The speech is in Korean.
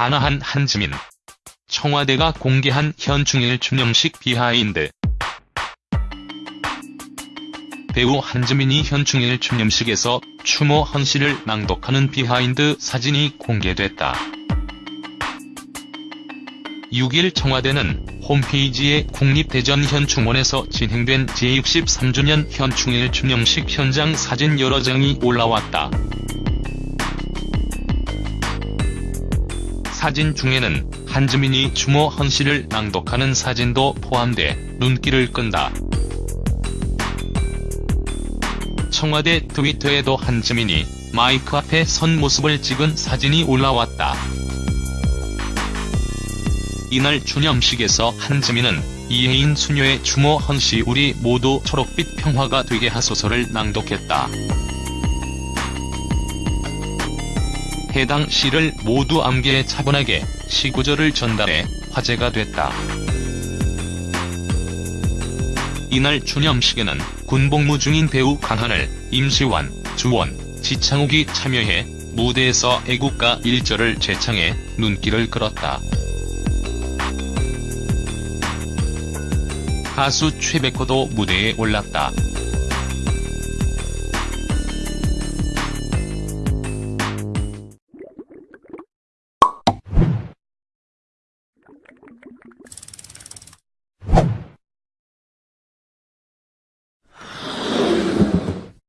단아한 한지민. 청와대가 공개한 현충일 추념식 behind. 배우 한지민이 현충일 추념식에서 추모 헌시를 낭독하는 behind 사진이 공개됐다. 6일 청와대는 홈페이지에 국립대전 현충원에서 진행된 제63주년 현충일 추념식 현장 사진 여러 장이 올라왔다. 사진 중에는 한지민이 추모 헌시를 낭독하는 사진도 포함돼 눈길을 끈다. 청와대 트위터에도 한지민이 마이크 앞에 선 모습을 찍은 사진이 올라왔다. 이날 추념식에서 한지민은 이혜인 수녀의 추모 헌시 우리 모두 초록빛 평화가 되게 하소서를 낭독했다. 해당 시를 모두 암기해 차분하게 시구절을 전달해 화제가 됐다. 이날 추념식에는 군복무 중인 배우 강하늘, 임시완, 주원, 지창욱이 참여해 무대에서 애국가 1절을 재창해 눈길을 끌었다. 가수 최백호도 무대에 올랐다.